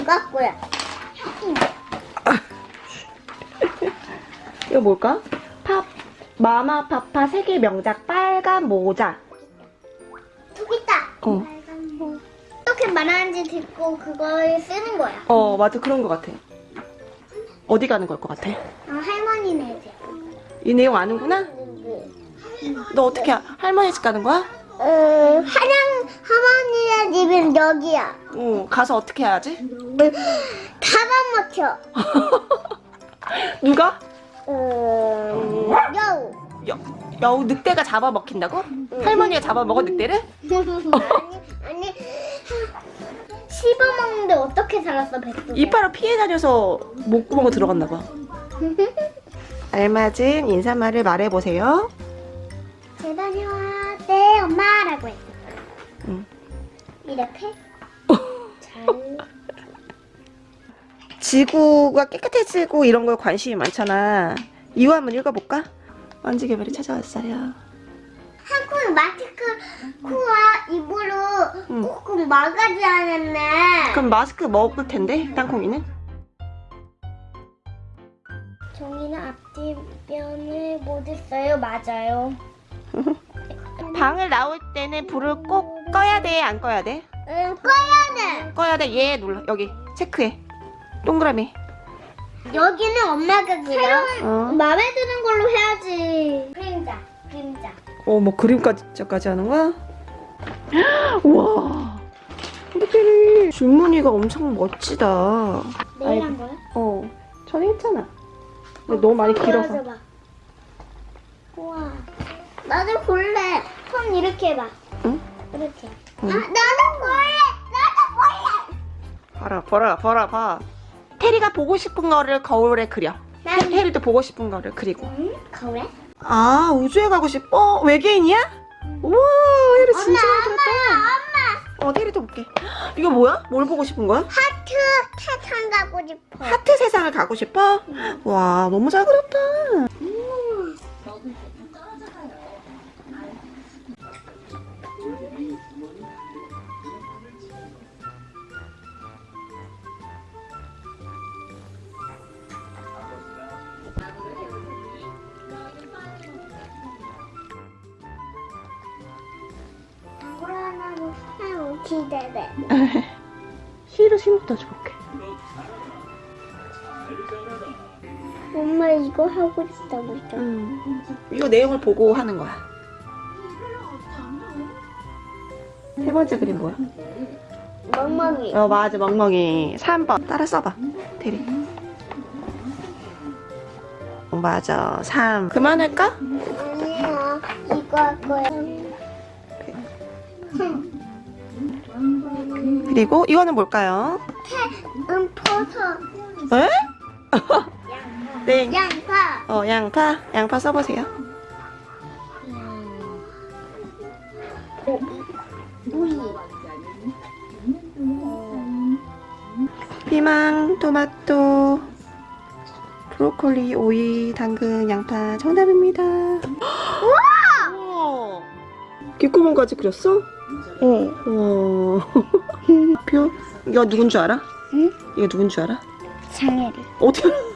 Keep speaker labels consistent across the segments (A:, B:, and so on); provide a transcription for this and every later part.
A: 이거 할 거야.
B: 이거 뭘까? 팝 마마 파파 세계 명작 빨간 모자.
A: 저기 있다.
B: 어.
A: 빨간 뭐. 어떻게 말하는지 듣고 그걸 쓰는 거야.
B: 어, 맞아. 그런 것 같아. 어디 가는 걸 것 같아?
A: 아, 할머니네 집.
B: 이 내용 아는구나? 너 어떻게 아- 할머니 집 가는 거야?
A: 어, 한양 할머니네 여기야.
B: 어, 가서 어떻게 해야지?
A: 잡아먹혀.
B: 누가?
A: 음, 여우.
B: 여, 여우 늑대가 잡아먹힌다고? 할머니가 잡아먹어 늑대를?
A: 아니, 아니. 씹어먹는데 어떻게 살았어, 뱃속에?
B: 이빨로 피해 다녀서 목구멍으로 들어갔나 봐. 알맞은 인사말을 말해보세요.
A: 잘 다녀와. 네, 엄마라고 했어.
B: 응.
A: 이렇게? 잘.
B: 지구가 깨끗해지고 이런 거에 관심이 많잖아. 이유 한번 읽어볼까? 먼지 개발이 찾아왔어요.
A: 한국 마스크 코와 입으로
B: 응.
A: 꾹꾹 막아지 않았네.
B: 그럼 마스크 먹을 텐데 땅콩이는?
A: 종이는 앞뒤면을 못 했어요. 맞아요.
B: 방을 나올 때는 불을 꼭 꺼야 돼? 안 꺼야 돼?
A: 응, 꺼야 돼.
B: 꺼야 돼. 얘 눌러. 여기 체크해. 동그라미.
A: 여기는 엄마가 그려.
B: 어.
A: 마음에 드는 걸로 해야지. 그림자, 그림자.
B: 어, 뭐 그림까지 하는 거야? 우와. 어떡해. 줄무늬가 엄청 멋지다.
A: 내일 한 거야?
B: 어, 전에 했잖아. 근데 너무 많이 길어서.
A: 보여줘봐. 우와. 나도 볼래. 손 이렇게 해봐.
B: 응?
A: 이렇게.
B: 응.
A: 아, 나도 볼래. 나도 볼래.
B: 봐라, 봐라, 봐라, 봐. 테리가 보고 싶은 거를 거울에 그려. 테,
A: 난
B: 테리도 보고 싶은 거를 그리고.
A: 응? 거울에?
B: 아, 우주에 가고 싶어? 외계인이야? 우와, 테리 진짜 잘
A: 엄마. 엄마.
B: 어, 테리도 볼게. 이거 뭐야? 뭘 보고 싶은 거야?
A: 하트 세상 가고 싶어.
B: 하트 세상을 가고 싶어? 와, 너무 잘 그렸다.
A: 하 기대돼.
B: 시로 심부터 줘볼게.
A: 엄마 이거 하고 싶다고 했잖아.
B: 음. 이거 내용을 보고 하는 거야. 세 번째 그림 뭐야?
A: 멍멍이.
B: 어, 맞아, 멍멍이. 3번. 따라 써봐. 대리. 어, 맞아. 3. 그만할까?
A: 아니야. 이거 할 거야.
B: 그리고 이거는 뭘까요?
A: 음, 퍼서.
B: 에? 네.
A: 양파.
B: 어, 양파. 양파 써보세요.
A: 오이.
B: 피망, 토마토, 브로콜리, 오이, 당근, 양파 정답입니다. 우와! 귓구멍까지 그렸어?
A: 응.
B: 우와. 표? 이거 누군 줄 알아?
A: 응?
B: 이거 누군 줄 알아?
A: 장애리.
B: 어떻게 알아?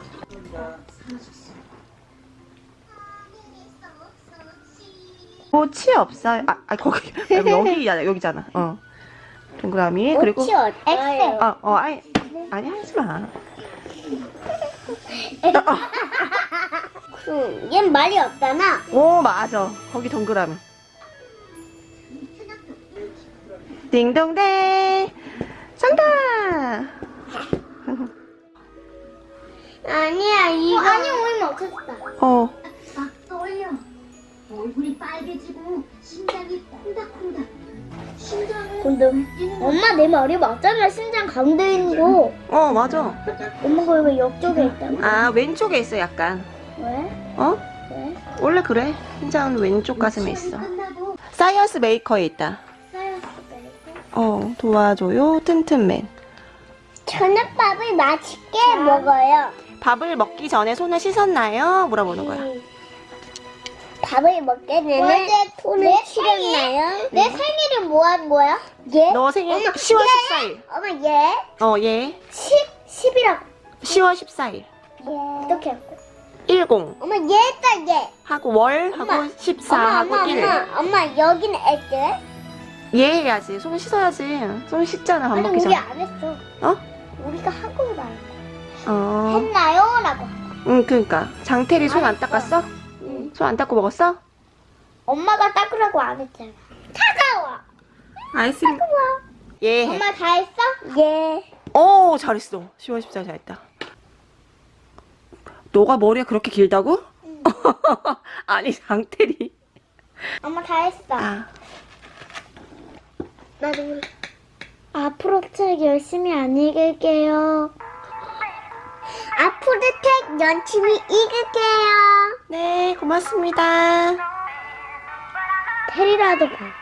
B: 꽃이 없어요. 아, 아 거기 여기잖아. 여기잖아. 어. 동그라미 그리고
A: 오치어. 엑셀.
B: 어, 어, 아니, 아니 하지 마.
A: 그, 얜 말이 없잖아.
B: 오, 맞아. 거기 동그라미. 딩동댕. 정답.
A: 아니야, 이거. 아니, 오이 먹혔다.
B: 어.
C: 막 떠올려. 얼굴이 빨개지고 심장이 콩닥콩닥. 심장은
A: 근데 엄마 내 말이 맞잖아. 심장 가운데 있는 거.
B: 어, 맞아.
A: 엄마가 왜 옆쪽에 있다고?
B: 아, 왼쪽에 있어, 약간.
A: 왜?
B: 어?
A: 왜?
B: 원래 그래. 심장은 왼쪽 가슴에 있어. science maker에 있다. 어, 도와줘요, 튼튼맨.
A: 저녁밥을 맛있게 먹어요.
B: 밥을 먹기 전에 손을 씻었나요? 물어보는 거야.
A: 밥을 먹게 되면 손을 씻었나요? 내 생일은 뭐 한 거야? 얘?
B: 너 생일
A: 엄마,
B: 10월
A: 얘?
B: 14일.
A: 엄마 얘?
B: 어, 얘.
A: 10? 10이라고
B: 10월 14일.
A: 얘 어떻게 할 거야?
B: 10
A: 엄마 얘다 얘
B: 하고 월
A: 엄마,
B: 하고 14
A: 엄마
B: 하고
A: 엄마
B: 1.
A: 엄마 엄마 여기는 애들?
B: 얘 해야지. 손 씻어야지. 손 씻잖아, 밥
A: 아니
B: 먹기
A: 우리
B: 전에.
A: 안 했어
B: 어?
A: 우리가 말한 거
B: 어.
A: 했나요? 라고
B: 응, 그니까. 장태리 손 안. 닦았어?
A: 응.
B: 손 안 닦고 먹었어?
A: 엄마가 닦으라고 안 했잖아 차가워
B: 아이스크림. 얘 해.
A: 엄마 다 했어? 예
B: 오, 잘했어. 10월 14일 잘했다. 너가 머리가 그렇게 길다고? 아니, 장태리.
A: 엄마 다 했어
B: 아,
A: 나도 모르 앞으로 책 열심히 안 읽을게요. 앞으로 책 열심히 읽을게요.
B: 네, 고맙습니다.
A: 테리라도 봐